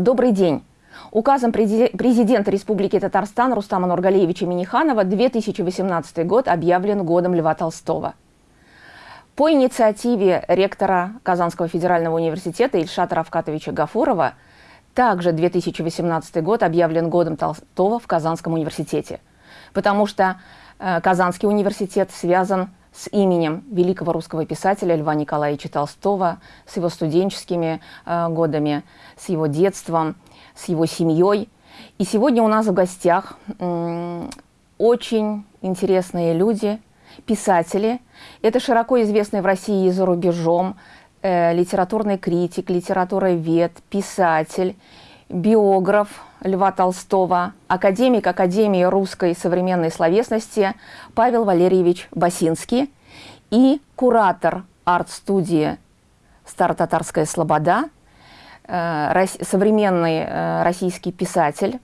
Добрый день. Указом президента Республики Татарстан Рустама Нургалиевича Миниханова 2018 год объявлен годом Льва Толстого. По инициативе ректора Казанского федерального университета Ильшата Равкатовича Гафурова также 2018 год объявлен годом Толстого в Казанском университете, потому что э, Казанский университет связан с именем великого русского писателя Льва Николаевича Толстого, с его студенческими э, годами, с его детством, с его семьей. И сегодня у нас в гостях э, очень интересные люди, писатели. Это широко известный в России и за рубежом э, литературный критик, литературовед, писатель, биограф Льва Толстого, академик Академии русской современной словесности Павел Валерьевич Басинский и куратор арт-студии «Старо-татарская слобода», э, современный э, российский писатель,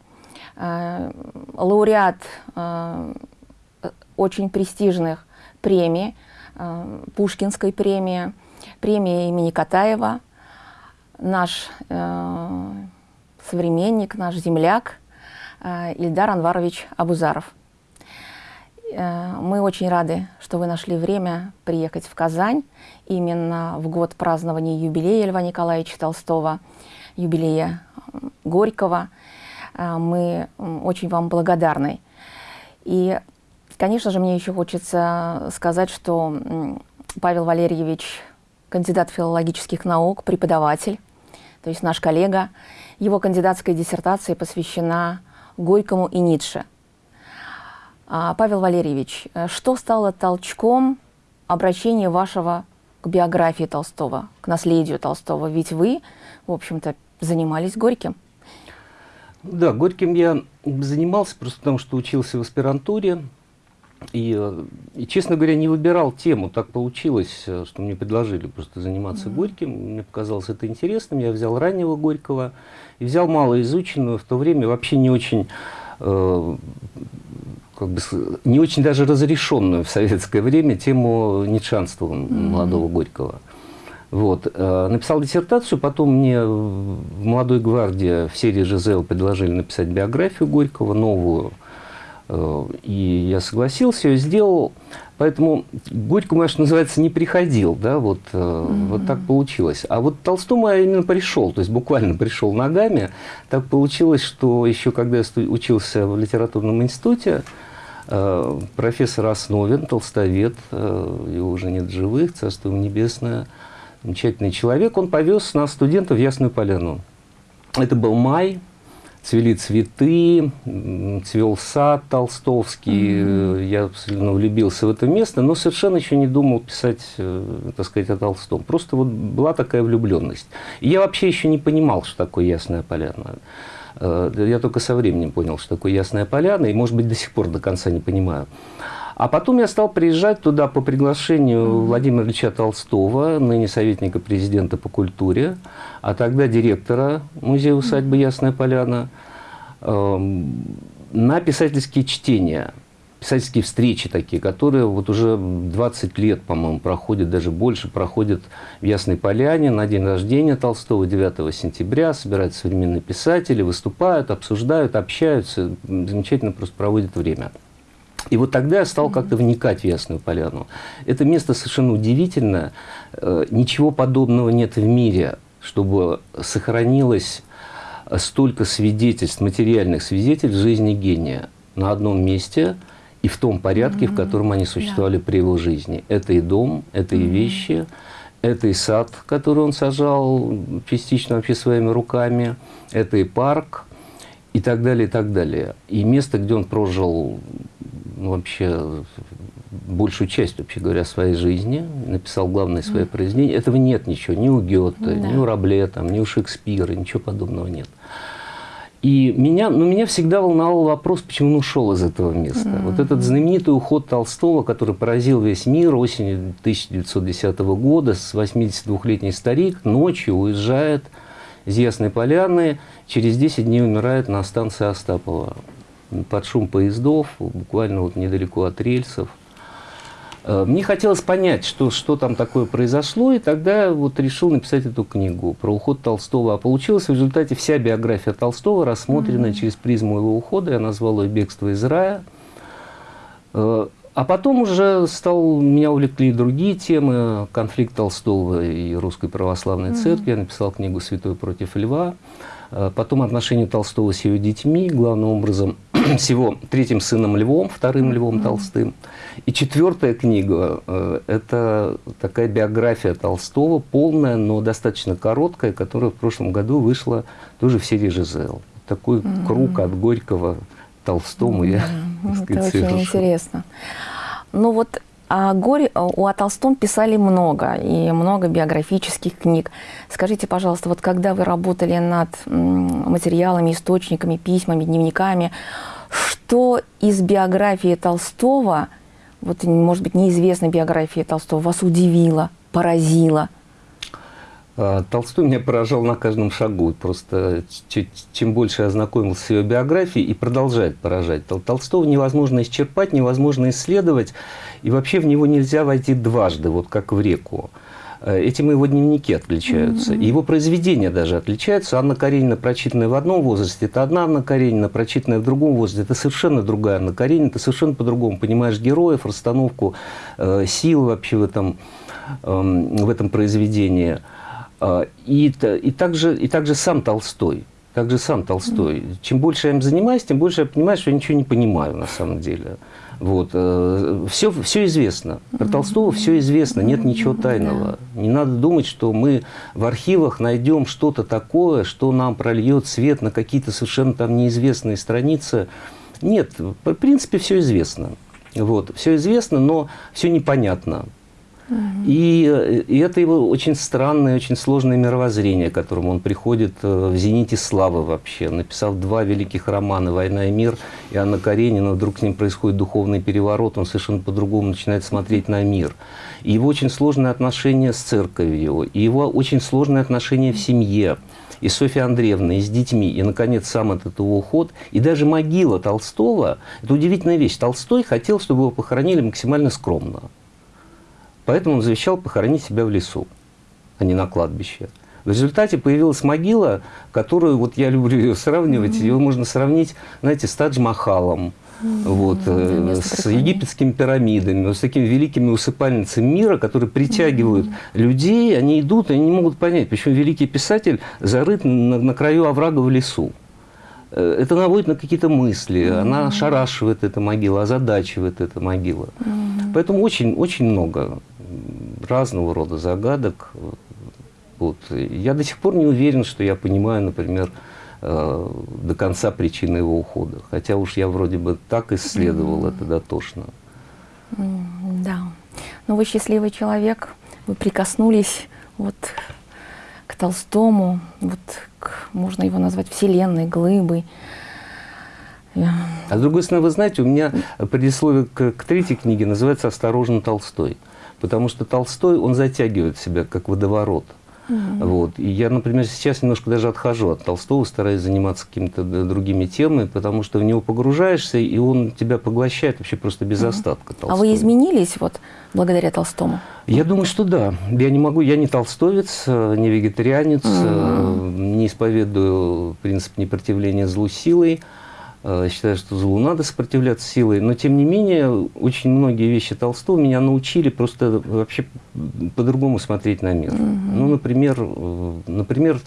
э, лауреат очень престижных премий, Пушкинской премии, премии имени Катаева, наш современник, наш земляк э, Ильдар Анварович Абузаров. Э, мы очень рады, что вы нашли время приехать в Казань именно в год празднования юбилея Льва Николаевича Толстого, юбилея Горького. Э, мы очень вам благодарны. И, конечно же, мне еще хочется сказать, что Павел Валерьевич кандидат филологических наук, преподаватель, то есть наш коллега. Его кандидатская диссертация посвящена Горькому и Ницше. А, Павел Валерьевич, э, что стало толчком обращения вашего к биографии Толстого, к наследию Толстого? Ведь вы, в общем-то, занимались Горьким. Да, Горьким я занимался просто потому, что учился в аспирантуре. И, и, честно говоря, не выбирал тему. Так получилось, э, что мне предложили просто заниматься mm -hmm. Горьким. Мне показалось это интересным. Я взял раннего Горького и взял малоизученную, в то время вообще не очень, э, как бы, не очень даже разрешенную в советское время тему ницшанства mm -hmm. молодого Горького. Вот. Э, написал диссертацию, потом мне в «Молодой гвардии» в серии «ЖЗЛ» предложили написать биографию Горького, новую, Э, и я согласился, ее сделал. Поэтому Горькому, конечно, называется, не приходил, да, вот, mm -hmm. вот так получилось. А вот Толстому я именно пришел, то есть буквально пришел ногами. Так получилось, что еще когда я учился в литературном институте, э, профессор Основин, толстовед, его уже нет живых, царство небесное, замечательный человек, он повез нас, студентов, в Ясную Поляну. Это был май, цвели цветы, цвел сад толстовский. Mm -hmm. Я абсолютно влюбился в это место, но совершенно еще не думал писать, э, так сказать, о Толстом. Просто вот была такая влюбленность. И я вообще еще не понимал, что такое Ясная Поляна. Э, я только со временем понял, что такое Ясная Поляна, и, может быть, до сих пор до конца не понимаю. А потом я стал приезжать туда по приглашению. Владимира Ильича Толстого, ныне советника президента по культуре, а тогда директора музея-усадьбы Ясная Поляна, э, на писательские чтения, писательские встречи такие, которые вот уже 20 лет, по-моему, проходят, даже больше, проходят в Ясной Поляне на день рождения Толстого, 9 сентября, собираются современные писатели, выступают, обсуждают, общаются, замечательно просто проводят время. И вот тогда я стал как-то вникать в Ясную Поляну. Это место совершенно удивительное. Э, ничего подобного нет в мире, чтобы сохранилось столько свидетельств, материальных свидетельств жизни гения на одном месте и в том порядке, mm -hmm. в котором они существовали yeah. при его жизни. Это и дом, это mm -hmm. и вещи, это и сад, который он сажал частично вообще своими руками, это и парк, и так далее, и так далее. И место, где он прожил вообще большую часть, вообще говоря, своей жизни, написал главное свое mm. произведение. Этого нет ничего, ни у Гёте, да. ни у Рабле, там, ни у Шекспира, ничего подобного нет. И меня, ну, меня всегда волновал вопрос, почему он ушел из этого места. Mm. Вот этот знаменитый уход Толстого, который поразил весь мир осенью 1910 года, с 82-летний старик ночью уезжает из Ясной Поляны, через 10 дней умирает на станции Остапова под шум поездов, буквально вот недалеко от рельсов. Э, мне хотелось понять, что, что там такое произошло, и тогда вот решил написать эту книгу про уход Толстого. А получилась в результате вся биография Толстого, рассмотренная mm -hmm. через призму его ухода. Я назвал ее «Бегство из рая». Э, а потом уже стал, меня увлекли другие темы, конфликт Толстого и Русской Православной mm -hmm. Церкви. Я написал книгу «Святой против льва». Э, потом отношения Толстого с ее детьми, главным образом с его третьим сыном Львом, вторым Львом Толстым. И четвертая книга э, – это такая биография Толстого, полная, но достаточно короткая, которая в прошлом году вышла тоже в серии «Жизел». Такой круг от Горького Толстому я, так сказать, Это очень интересно. Ну вот о горе, о Толстом писали много, и много биографических книг. Скажите, пожалуйста, вот когда вы работали над материалами, источниками, письмами, дневниками, что из биографии Толстого, вот, может быть, неизвестной биографии Толстого, вас удивило, поразило? А, Толстой меня поражал на каждом шагу. Просто чем больше я ознакомился с его биографией, и продолжает поражать. Толстого невозможно исчерпать, невозможно исследовать, и вообще в него нельзя войти дважды, вот как в реку. Э, этим его дневники отличаются. Mm -hmm. Его произведения даже отличаются. Анна Каренина, прочитанная в одном возрасте, это одна Анна Каренина, прочитанная в другом возрасте, это совершенно другая Анна Каренина. Ты совершенно по-другому понимаешь героев, расстановку э, сил вообще в этом, э, в этом произведении. Э, и, и, также, и также сам Толстой. Также сам Толстой. Чем больше я им занимаюсь, тем больше я понимаю, что я ничего не понимаю на самом деле. Вот. Все, э, все известно. Про Толстого все известно, нет ничего тайного. Не надо думать, что мы в архивах найдем что-то такое, что нам прольет свет на какие-то совершенно там неизвестные страницы. Нет, в принципе, все известно. Вот. Все известно, но все непонятно. И, и это его очень странное, очень сложное мировоззрение, к которому он приходит э, в «Зените славы» вообще. Написав два великих романа «Война и мир» и «Анна Каренина», вдруг с ним происходит духовный переворот, он совершенно по-другому начинает смотреть на мир. И его очень сложное отношение с церковью, и его очень сложное отношение в семье и Софья Андреевна, и с детьми, и, наконец, сам этот его уход, и даже могила Толстого, это удивительная вещь. Толстой хотел, чтобы его похоронили максимально скромно. Поэтому он завещал похоронить себя в лесу, а не на кладбище. В результате появилась могила, которую, вот я люблю ее сравнивать, mm -hmm. ее можно сравнить, знаете, с Тадж-Махалом, mm -hmm. вот, э, с египетскими пирамидами, вот, с такими великими усыпальницами мира, которые притягивают mm -hmm. людей, они идут, и они не могут понять, почему великий писатель зарыт на, на краю оврага в лесу. Э, это наводит на какие-то мысли, mm -hmm. она шарашивает эта могила, озадачивает эта могила. Mm -hmm. Поэтому очень-очень много разного рода загадок. Вот. Я до сих пор не уверен, что я понимаю, например, э, до конца причины его ухода. Хотя уж я вроде бы так исследовал mm -hmm. это дотошно. Mm, да. Но вы счастливый человек, вы прикоснулись вот к Толстому, вот к, можно его назвать вселенной, глыбой. А с другой стороны, вы знаете, у меня предисловие к, к третьей книге называется «Осторожно, Толстой». Потому что Толстой, он затягивает себя, как водоворот. Угу. Вот. И я, например, сейчас немножко даже отхожу от Толстого, стараюсь заниматься какими-то другими темами, потому что в него погружаешься, и он тебя поглощает вообще просто без угу. остатка. Толстой. А вы изменились вот благодаря Толстому? Я думаю, что да. Я не могу, я не толстовец, не вегетарианец, угу. не исповедую принцип непротивления злу силой. Э, считаю, что злу надо сопротивляться силой, но тем не менее очень многие вещи Толстого меня научили просто вообще по-другому смотреть на мир. Угу. Ну, например, э, например,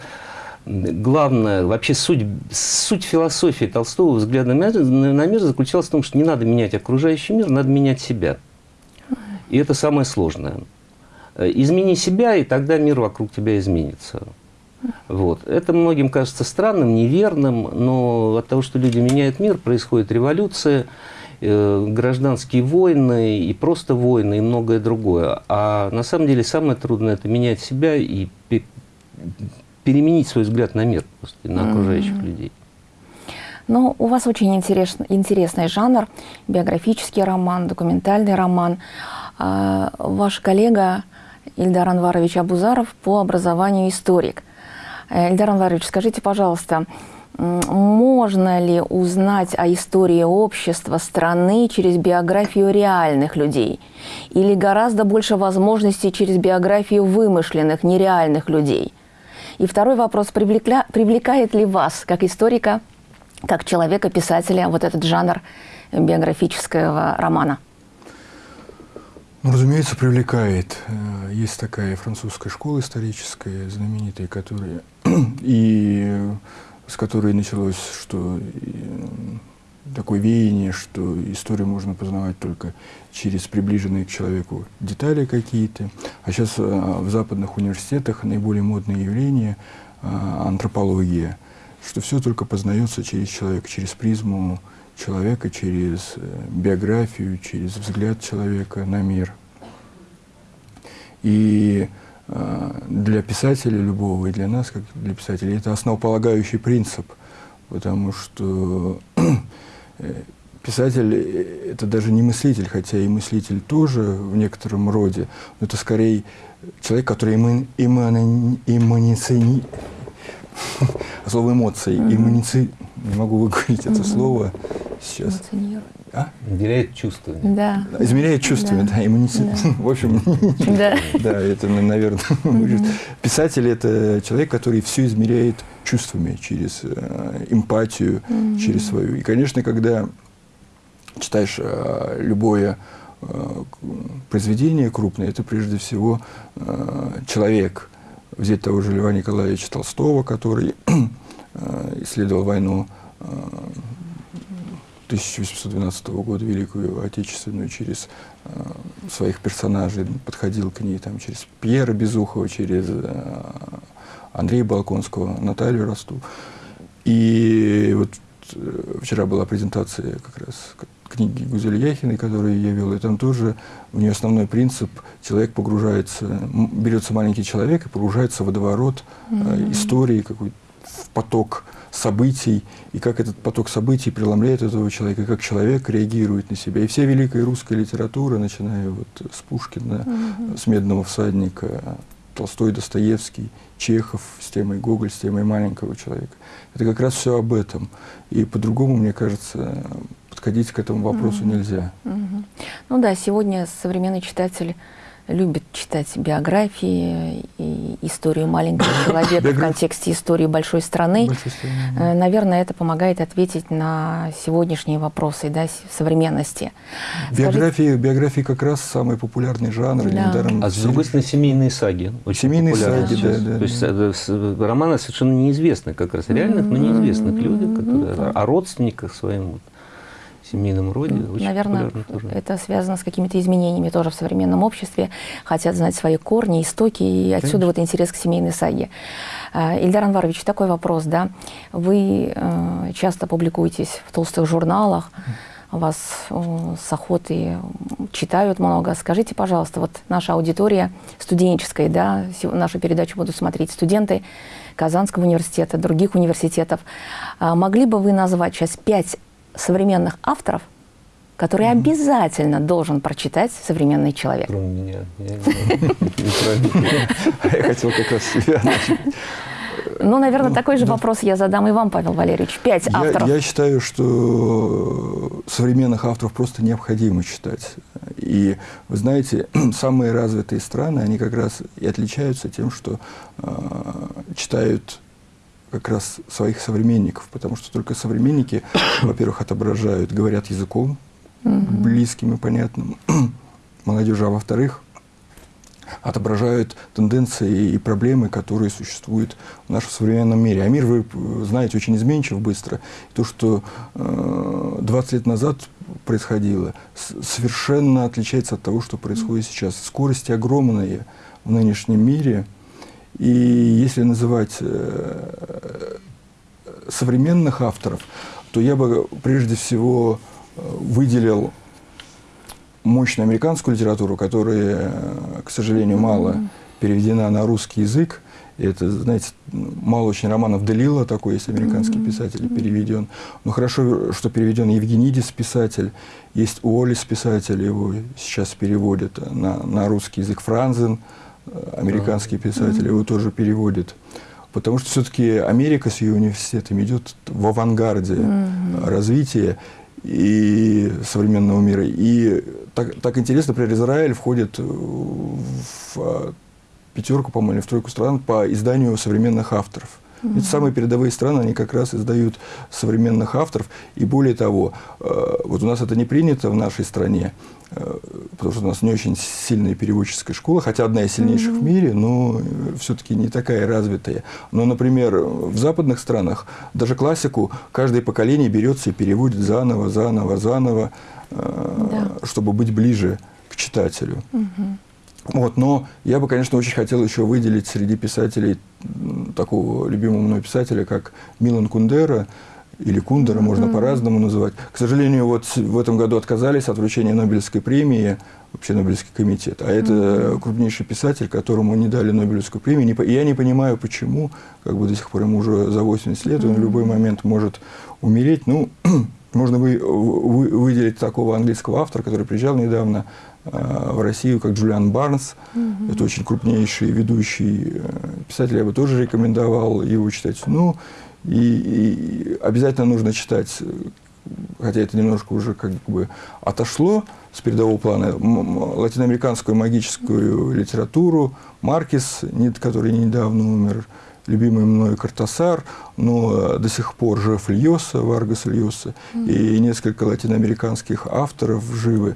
главное, вообще суть, суть философии Толстого взгляда на мир, на мир заключалась в том, что не надо менять окружающий мир, надо менять себя. И это самое сложное. Э, измени себя, и тогда мир вокруг тебя изменится. Вот. Это многим кажется странным, неверным, но от того, что люди меняют мир, происходит революция, э, гражданские войны, и просто войны, и многое другое. А на самом деле самое трудное – это менять себя и переменить свой взгляд на мир, просто, на окружающих mm -hmm. людей. Ну, у вас очень интересный, интересный жанр, биографический роман, документальный роман. А, ваш коллега Ильдар Анварович Абузаров по образованию историк. Эльдар Анварович, скажите, пожалуйста, можно ли узнать о истории общества страны через биографию реальных людей? Или гораздо больше возможностей через биографию вымышленных, нереальных людей? И второй вопрос, привлекля, привлекает ли вас, как историка, как человека, писателя, вот этот жанр биографического романа? Ну, разумеется, привлекает. Э, есть такая французская школа историческая, знаменитая, которая и с которой началось, что такое веяние, что историю можно познавать только через приближенные к человеку детали какие-то. А сейчас э, в западных университетах наиболее модное явление э, антропология, что все только познается через человека, через призму человека, через э, биографию, через взгляд человека на мир. И для писателя любого и для нас, как для писателей, это основополагающий принцип, потому что э, писатель э, – это даже не мыслитель, хотя и мыслитель тоже в некотором роде, но это скорее человек, который иммани... иммани... слово эмоции, иммуници... не могу выговорить это слово сейчас. А? Измеряет чувствами. Да. Измеряет чувствами, да, да иммунитет. Да. В общем, да, да это, наверное, писатель – это человек, который все измеряет чувствами, через э, эмпатию, через свою. И, конечно, когда читаешь э, любое э, произведение крупное, это прежде всего э, человек. Взять того же Льва Николаевича Толстого, который исследовал войну 1812 года, Великую Отечественную, через э, своих персонажей, подходил к ней там, через Пьера Безухова, через э, Андрея Балконского, Наталью Росту. И вот э, вчера была презентация как раз книги Гузели Яхиной, которую я вел, и там тоже у нее основной принцип, человек погружается, берется маленький человек и погружается в водоворот -hmm. истории, какой в поток событий, и как этот поток событий преломляет этого человека, как человек реагирует на себя. И вся великая русская литература, начиная вот с Пушкина, угу. с «Медного всадника», Толстой, Достоевский, Чехов с темой Гоголь, с темой маленького человека. Это как раз все об этом. И по-другому, мне кажется, подходить к этому вопросу угу. нельзя. Угу. Ну да, сегодня современный читатель любит читать биографии историю маленького человека в контексте истории большой страны. Да. Э, наверное, это помогает ответить на сегодняшние вопросы да, современности. Биографии, Скажите... биографии как раз самый популярный жанр. Да. А с другой стороны, семейные саги. Очень семейные саги, да, да. То есть это, романы совершенно неизвестны как раз, реальных, но неизвестных людях, которые, о родственниках своим семейном роде. Очень Наверное, тоже. это связано с какими-то изменениями тоже в современном обществе. Хотят знать свои корни, истоки, и отсюда Конечно. вот интерес к семейной саге. А, Ильдар Анварович, такой вопрос, да. Вы э, часто публикуетесь в толстых журналах, вас с охотой читают много. Скажите, пожалуйста, вот наша аудитория студенческая, да, нашу передачу будут смотреть студенты Казанского университета, других университетов. А могли бы вы назвать сейчас пять современных авторов, которые mm -hmm. обязательно должен прочитать современный человек. Кроме меня. Я хотел как раз себя. Ну, наверное, такой же вопрос я задам и вам, Павел Валерьевич. Пять авторов. Я считаю, что современных авторов просто необходимо читать. И, вы знаете, самые развитые страны, они как раз и отличаются тем, что э, читают как раз своих современников, потому что только современники, во-первых, отображают, говорят языком близким и понятным молодежи, а во-вторых, отображают тенденции и проблемы, которые существуют в нашем современном мире. А мир, вы знаете, очень изменчив быстро. То, что э, 20 лет назад происходило, совершенно отличается от того, что происходит сейчас. Скорости огромные в нынешнем мире – и если называть э, современных авторов, то я бы прежде всего э, выделил мощную американскую литературу, которая, э, к сожалению, мало переведена на русский язык. Это, знаете, мало очень романов Делила, такой есть американский писатель, переведен. Но хорошо, что переведен Евгенидис писатель, есть Уоллис писатель, его сейчас переводят на, на русский язык Франзен, американский писатель, его тоже переводит. потому что все-таки Америка с ее университетами идет в авангарде развития и современного мира. И так, так интересно, например, Израиль входит в пятерку, по-моему, в тройку стран по изданию современных авторов. -hmm. Ведь самые передовые страны, они как раз издают современных авторов. И более того, э, вот у нас это не принято в нашей стране, э, потому что у нас не очень сильная переводческая школа, хотя одна из сильнейших -hmm. в мире, но все-таки не такая развитая. Но, например, в западных странах даже классику каждое поколение берется и переводит заново, заново, заново, э, да. чтобы быть ближе к читателю. -hmm. Вот, но я бы, конечно, очень хотел еще выделить среди писателей такого любимого мной писателя, как Милан Кундера, или Кундера, mm -hmm. можно по-разному называть. К сожалению, вот в этом году отказались от вручения Нобелевской премии, вообще Нобелевский комитет. А это mm -hmm. крупнейший писатель, которому не дали Нобелевскую премию. И я не понимаю, почему, как бы до сих пор ему уже за 80 лет, mm -hmm. он в любой момент может умереть. Ну, можно вы, вы, выделить такого английского автора, который приезжал недавно, в Россию, как Джулиан Барнс. Угу. Это очень крупнейший ведущий э, писатель. Я бы тоже рекомендовал его читать. Ну, и, и обязательно нужно читать, э, хотя это немножко уже как бы отошло с передового плана, латиноамериканскую магическую литературу, Маркес, который недавно умер, любимый мной Картасар, но до сих пор жив Льоса, Варгас Льоса, mm -hmm. и несколько латиноамериканских авторов живы.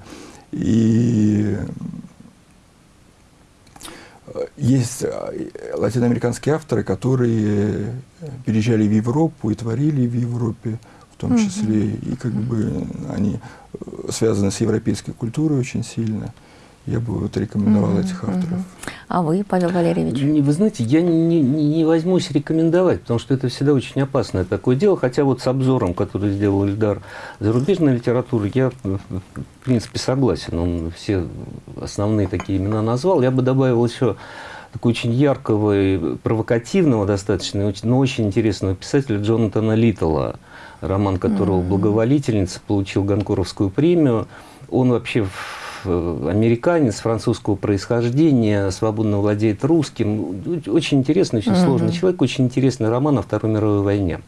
И есть латиноамериканские авторы, которые переезжали в Европу и творили в Европе в том числе, и как бы они связаны с европейской культурой очень сильно я бы вот рекомендовал mm-hmm, этих авторов. Mm-hmm. А вы, Павел Валерьевич? Вы знаете, я не, не, не возьмусь рекомендовать, потому что это всегда очень опасное такое дело. Хотя вот с обзором, который сделал Ильдар зарубежной литературы, я, в принципе, согласен. Он все основные такие имена назвал. Я бы добавил еще такого очень яркого и провокативного достаточно, но очень интересного писателя Джонатана Литтла, роман которого. «Благоволительница» получил Гонкоровскую премию. Он вообще американец французского происхождения, свободно владеет русским. Очень интересный, очень угу. сложный человек, очень интересный роман о Второй мировой войне.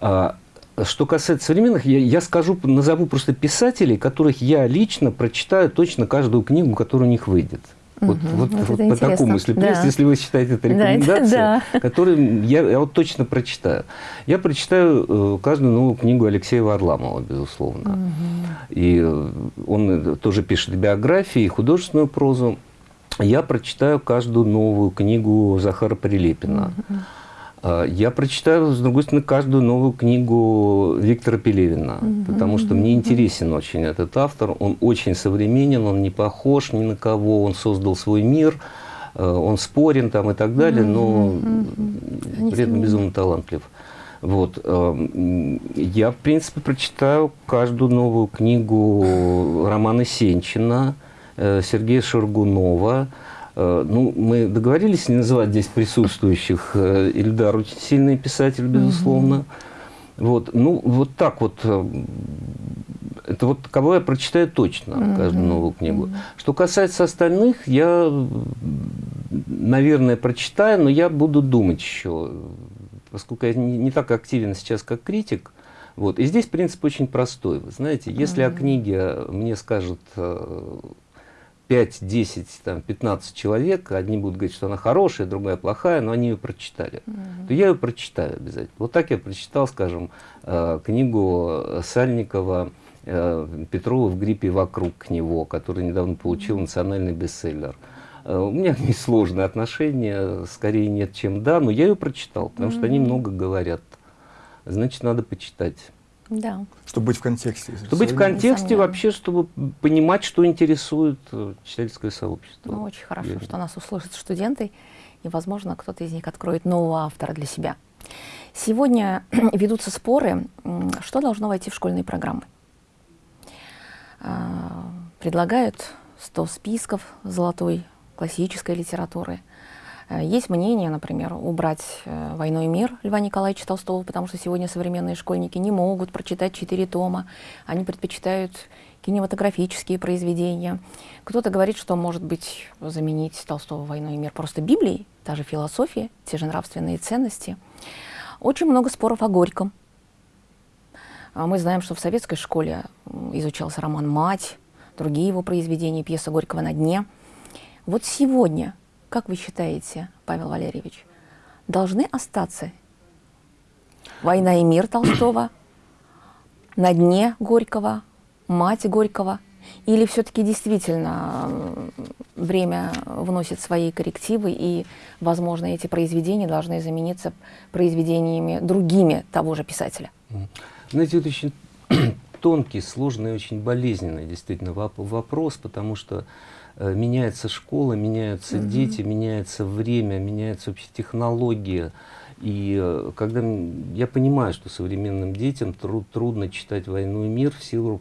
А, что касается современных, я, я скажу, назову просто писателей, которых я лично прочитаю точно каждую книгу, которая у них выйдет. Вот, угу, вот, вот, вот по такому, если, да. если вы считаете это рекомендацией, да, да. которую я, я вот точно прочитаю. Я прочитаю э, каждую новую книгу Алексея Варламова, безусловно. Угу. И э, он тоже пишет биографии, художественную прозу. Я прочитаю каждую новую книгу Захара Прилепина. Угу. А, я прочитаю, с другой стороны, каждую новую книгу Виктора Пелевина, mm -hmm. потому что мне интересен очень этот автор. Он очень современен, он не похож ни на кого, он создал свой мир, э, он спорен там и так далее, но mm -hmm. при этом безумно талантлив. Вот. Э, я, в принципе, прочитаю каждую новую книгу Романа Сенчина, э, Сергея Шаргунова, ну, мы договорились не называть здесь присутствующих. Э, Ильдар очень сильный писатель, безусловно. -hmm. Вот, ну, вот так вот. Э, это вот кого я прочитаю точно, mm -hmm. каждую новую книгу. Mm -hmm. Что касается остальных, я, наверное, прочитаю, но я буду думать еще, поскольку я не, не так активен сейчас, как критик. Вот. И здесь принцип очень простой. Вы знаете, если mm -hmm. о книге мне скажут 5, 10, там, 15 человек, одни будут говорить, что она хорошая, другая плохая, но они ее прочитали, mm -hmm. то я ее прочитаю обязательно. Вот так я прочитал, скажем, э, книгу Сальникова э, Петрова в гриппе вокруг него, который недавно получил национальный бестселлер. Э, у меня к ней сложные отношения, скорее нет, чем да, но я ее прочитал, потому mm -hmm. что они много говорят. Значит, надо почитать. Да. Чтобы быть в контексте. Чтобы быть в контексте вообще, чтобы понимать, что интересует э, читательское сообщество. Ну, очень хорошо, Верно. что нас услышат студенты, и, возможно, кто-то из них откроет нового автора для себя. Сегодня ведутся споры, что должно войти в школьные программы. А, предлагают 100 списков золотой классической литературы. Э, есть мнение, например, убрать э, «Войну и мир» Льва Николаевича Толстого, потому что сегодня современные школьники не могут прочитать четыре тома. Они предпочитают кинематографические произведения. Кто-то говорит, что, может быть, заменить Толстого «Войну и мир» просто Библией, та же философия, те же нравственные ценности. Очень много споров о Горьком. А мы знаем, что в советской школе изучался роман «Мать», другие его произведения, пьеса Горького «На дне». Вот сегодня как вы считаете, Павел Валерьевич, должны остаться «Война и мир» Толстого, «На дне» Горького, «Мать» Горького? Или все-таки действительно время вносит свои коррективы, и, возможно, эти произведения должны замениться произведениями другими того же писателя? Знаете, это очень тонкий, сложный, очень болезненный действительно вопрос, потому что меняется школа, меняются угу. дети, меняется время, меняются вообще технологии. И э, когда я понимаю, что современным детям труд, трудно читать «Войну и мир» в силу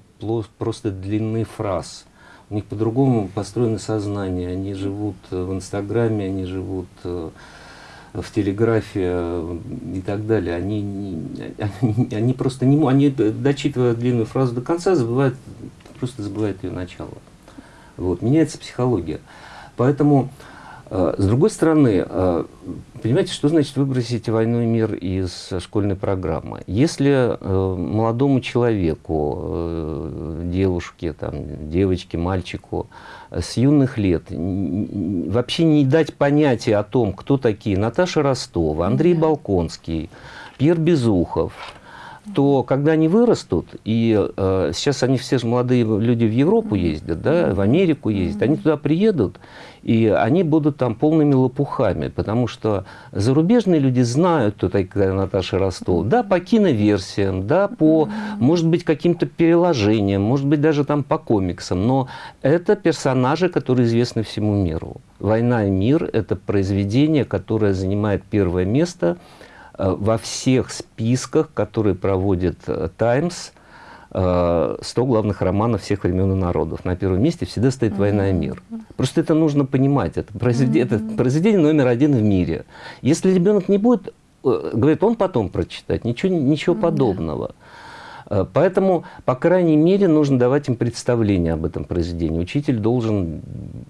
просто длины фраз. У них по-другому построено сознание. Они живут э, в Инстаграме, они живут в телеграфе и так далее. Они, они, они просто не могут, они, дочитывая длинную фразу до конца, забывают, просто забывают ее начало. Вот, меняется психология. Поэтому, э, с другой стороны, э, понимаете, что значит выбросить «Войну и мир» из школьной программы? Если э, молодому человеку, э, девушке, там, девочке, мальчику с юных лет вообще не дать понятия о том, кто такие Наташа Ростова, Андрей Балконский, Пьер Безухов – то когда они вырастут, и э, сейчас они все же молодые люди в Европу ездят, да, в Америку ездят, они туда приедут, и они будут там полными лопухами, потому что зарубежные люди знают, кто такая Наташа Ростов. Да, по киноверсиям, да, по, может быть, каким-то переложениям, может быть, даже там по комиксам, но это персонажи, которые известны всему миру. «Война и мир» — это произведение, которое занимает первое место – во всех списках, которые проводит «Таймс», э, 100 главных романов всех времен и народов. На первом месте всегда стоит «Война и мир». Просто это нужно понимать. Это произведение, это произведение номер один в мире. Если ребенок не будет, э, говорит, он потом прочитать, ничего, ничего подобного. Э, поэтому, по крайней мере, нужно давать им представление об этом произведении. Учитель должен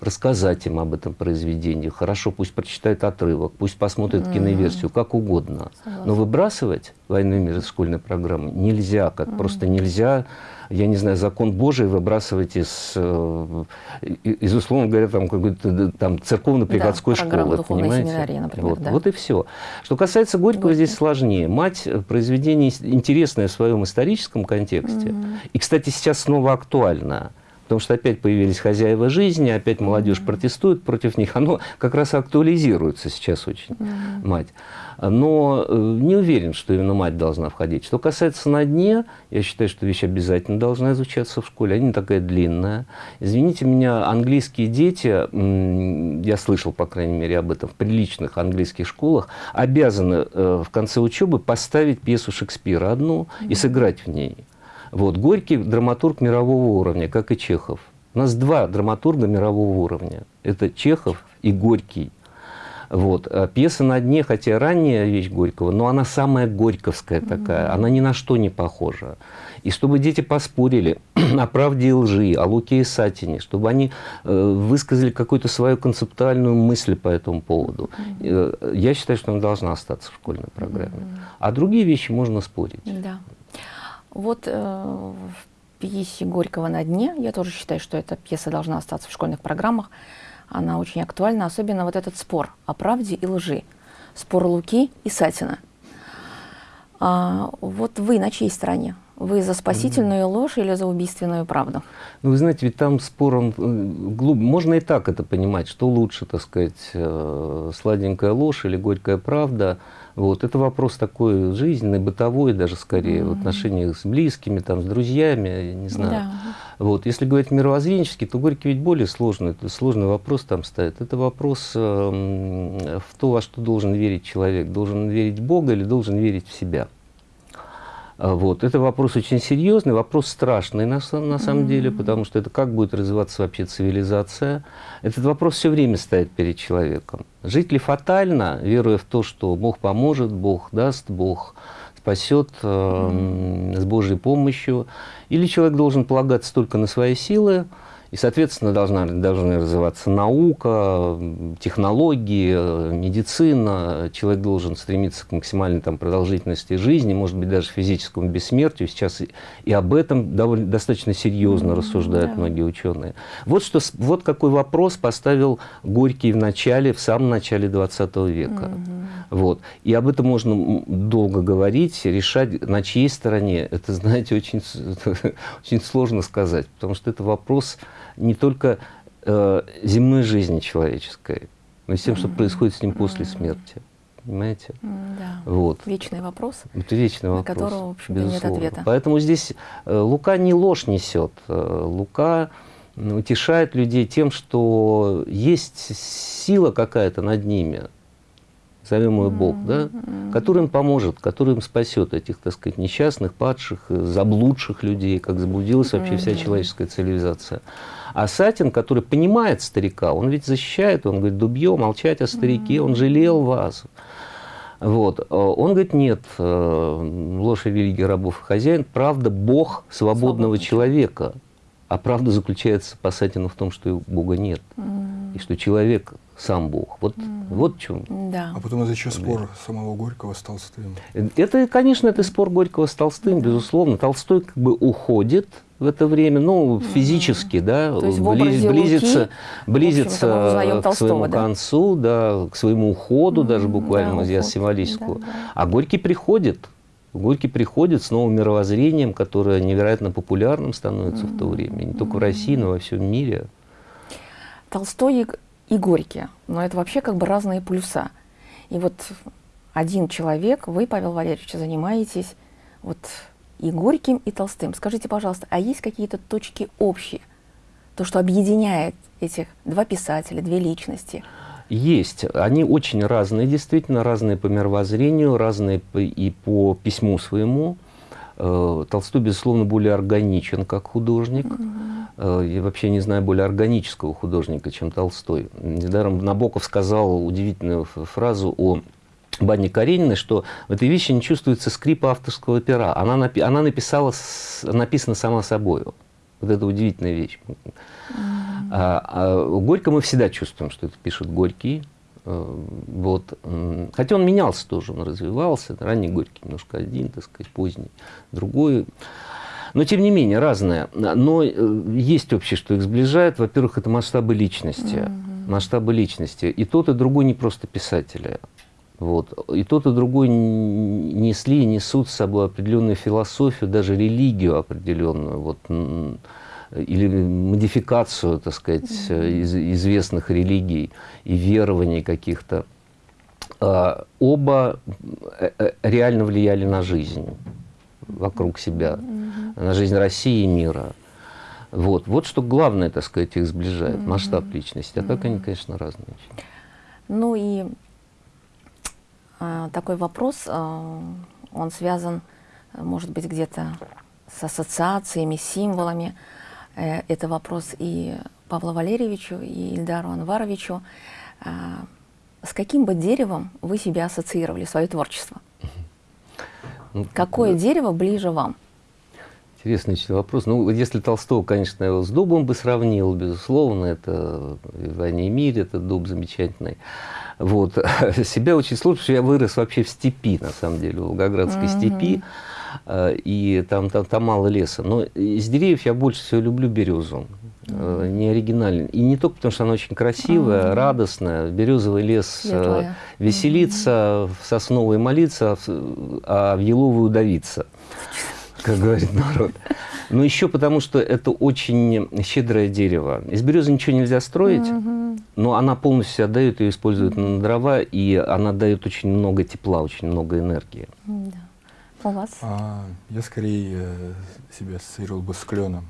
рассказать им об этом произведении. Хорошо, пусть прочитает отрывок, пусть посмотрит mm -hmm. киноверсию, как угодно. Согласна. Но выбрасывать Из школьной программы нельзя, как mm -hmm. просто нельзя я не знаю, закон Божий выбрасывать из, э, из условно говоря, там, какой-то там церковно-приходской да, школы. Понимаете? например, вот, да. вот и все. Что касается Горького, Горький. здесь сложнее. Мать – произведение интересное в своем историческом контексте. Угу. И, кстати, сейчас снова актуально потому что опять появились хозяева жизни, опять молодежь протестует против них. Оно как раз актуализируется сейчас очень, мать. Но э, не уверен, что именно мать должна входить. Что касается на дне, я считаю, что вещь обязательно должна изучаться в школе. Она не такая длинная. Извините меня, английские дети, я слышал, по крайней мере, об этом в приличных английских школах, обязаны э, в конце учебы поставить пьесу Шекспира одну и сыграть в ней. Вот. Горький драматург мирового уровня, как и Чехов. У нас два драматурга мирового уровня. Это Чехов и Горький. Вот. А пьеса «На дне», хотя ранняя вещь Горького, но она самая горьковская такая, mm -hmm. она ни на что не похожа. И чтобы дети поспорили о правде и лжи, о Луке и Сатине, чтобы они э, высказали какую-то свою концептуальную мысль по этому поводу. Mm -hmm. я считаю, что она должна остаться в школьной программе. Mm -hmm. А другие вещи можно спорить. Да. Вот э, в пьесе Горького «На дне», я тоже считаю, что эта пьеса должна остаться в школьных программах, она очень актуальна, особенно вот этот спор о правде и лжи, спор Луки и Сатина. А, вот вы на чьей стороне? Вы за спасительную ложь или за убийственную правду? Ну, вы знаете, ведь там спор, он э, глуб... можно и так это понимать, что лучше, так сказать, э, сладенькая ложь или горькая правда – вот. Это вопрос такой жизненный, бытовой даже скорее, mm -hmm. в отношениях с близкими, там, с друзьями, я не знаю. Да. Вот. Если говорить мировоззренчески, то Горький ведь более сложный, сложный вопрос там ставит. Это вопрос э, в то, во что должен верить человек. Должен верить в Бога или должен верить в себя. А, вот. Это вопрос очень серьезный, вопрос страшный на, на самом mm -hmm. деле, потому что это как будет развиваться вообще цивилизация. Этот вопрос все время стоит перед человеком. Жить ли фатально, веруя в то, что Бог поможет, Бог даст, Бог спасет э, mm -hmm. с Божьей помощью, или человек должен полагаться только на свои силы, и, соответственно, должна, должны развиваться наука, технологии, медицина. Человек должен стремиться к максимальной там, продолжительности жизни, может быть, даже физическому бессмертию. Сейчас и, и об этом довольно, достаточно серьезно mm -hmm, рассуждают да. многие ученые. Вот, что, вот какой вопрос поставил Горький в начале, в самом начале 20 века. Mm -hmm. вот. И об этом можно долго говорить, решать, на чьей стороне. Это, знаете, очень, очень сложно сказать, потому что это вопрос не только э, земной жизни человеческой, но и с тем, что происходит с ним после смерти. Понимаете? Да. Вот. Вечный вопрос. Это вечный вопрос. На которого, в общем нет ответа. Поэтому здесь э, Лука не ложь несет. Э, Лука утешает людей тем, что есть сила какая-то над ними, назовем ее Бог, да, который им поможет, который им спасет этих, так сказать, несчастных, падших, заблудших людей, как заблудилась вообще вся человеческая цивилизация. А Сатин, который понимает старика, он ведь защищает, он говорит, дубье, молчать о старике, он жалел вас. Вот. Он говорит, нет, э, ложь и религия рабов и хозяин, правда, Бог свободного Свободный. человека. А правда заключается по Сатину в том, что Бога нет. Mm. И что человек сам Бог. Вот, mm. вот в чем. Да. А потом это еще спор самого Горького с Толстым. Это, конечно, это спор Горького с Толстым, безусловно. Толстой как бы уходит в это время, ну, физически, да, То есть близ, близится, Луки, близится к своему да? концу, да, к своему уходу, mm, даже буквально, да, я символическую. Да, да. А Горький приходит, Горький приходит с новым мировоззрением, которое невероятно популярным становится mm, в то время, не только mm. в России, но и во всем мире. Толстой и Горький, но это вообще как бы разные полюса. И вот один человек, вы, Павел Валерьевич, занимаетесь вот и Горьким, и Толстым. Скажите, пожалуйста, а есть какие-то точки общие? То, что объединяет этих два писателя, две личности? Есть. Они очень разные, действительно, разные по мировоззрению, разные и по письму своему. Э, Толстой, безусловно, более органичен как художник. Угу. Я вообще не знаю более органического художника, чем Толстой. Недаром Набоков сказал удивительную фразу о Бане Карениной, что в этой вещи не чувствуется скрипа авторского пера. Она, напи она написала, написана сама собой. Вот это удивительная вещь. А, а Горько мы всегда чувствуем, что это пишет Горький. Э, вот. Хотя он менялся тоже, он развивался. Ранний Горький немножко один, так сказать, поздний, другой. Но, тем не менее, разное. Но э, есть общее, что их сближает. Во-первых, это масштабы личности. Mm -hmm. Масштабы личности. И тот, и другой не просто писатели. Вот. И тот, и другой несли и несут с собой определенную философию, даже религию определенную, вот, или модификацию, так сказать, из, известных религий и верований каких-то. А, оба э, э, реально влияли на жизнь вокруг себя, на жизнь России и мира. Вот, вот что главное, так сказать, их сближает, масштаб личности. А так они, конечно, разные. Ну и а, такой вопрос, а, он связан, может быть, где-то с ассоциациями, символами. Э, это вопрос и Павлу Валерьевичу, и Ильдару Анваровичу. А, с каким бы деревом вы себя ассоциировали, свое творчество? Ну, Какое да. дерево ближе вам? Интересный вопрос. Ну, если Толстого, конечно, его с дубом бы сравнил, безусловно, это в «Войне и мире», это дуб замечательный. Вот. Себя очень сложно, что я вырос вообще в степи, на самом деле, в Волгоградской mm -hmm. степи, э, и там, там, там мало леса. Но из деревьев я больше всего люблю березу. -hmm. Не оригинальный. И не только потому, что она очень красивая, mm -hmm. радостная. Березовый лес Светлая. веселиться, mm -hmm. в сосновый молиться, а в еловую давиться, как говорит народ. Но еще потому, что это очень щедрое дерево. Из березы ничего нельзя строить, угу. но она полностью отдает и использует на дрова, и она дает очень много тепла, очень много энергии. Да. У вас? А, я скорее э, себя ассоциировал бы с кленом.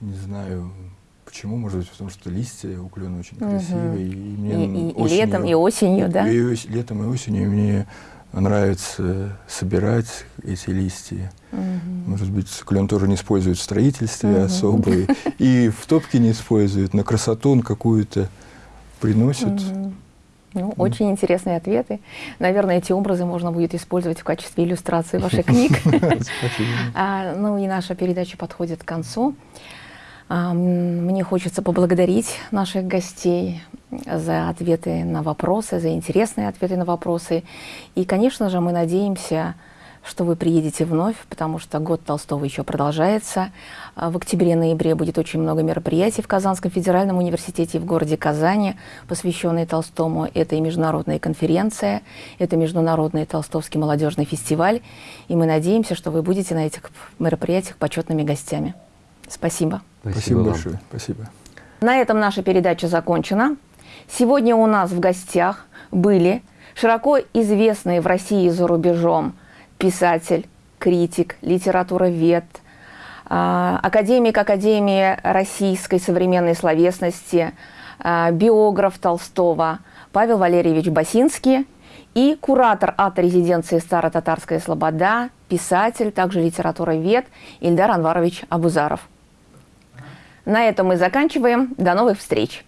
Не знаю, почему, может быть, потому что листья у клена очень угу. красивые. И, мне и, и, осенью, и летом, и осенью, да? И, и летом, и осенью мне нравится собирать эти листья. Может быть, клен тоже не использует в строительстве особо, и- и в топке не использует, на красоту он какую-то приносит. Ну, очень интересные ответы. Наверное, эти образы можно будет использовать в качестве иллюстрации ваших книг. А, Ну и наша передача подходит к концу. Мне хочется поблагодарить наших гостей за ответы на вопросы, за интересные ответы на вопросы. И, конечно же, мы надеемся, что вы приедете вновь, потому что год Толстого еще продолжается. А В октябре-ноябре будет очень много мероприятий в Казанском федеральном университете и в городе Казани, посвященные Толстому. Это и международная конференция, это международный Толстовский молодежный фестиваль. И мы надеемся, что вы будете на этих мероприятиях почетными гостями. Спасибо. Спасибо вам. большое. Спасибо. На этом наша передача закончена. Сегодня у нас в гостях были широко известные в России и за рубежом писатель, критик, литературовед, а, академик Академии российской современной словесности, а, биограф Толстого Павел Валерьевич Басинский и куратор арт-резиденции «Старо-Татарская Слобода», писатель, также литературовед Ильдар Анварович Абузаров. На этом мы заканчиваем. До новых встреч!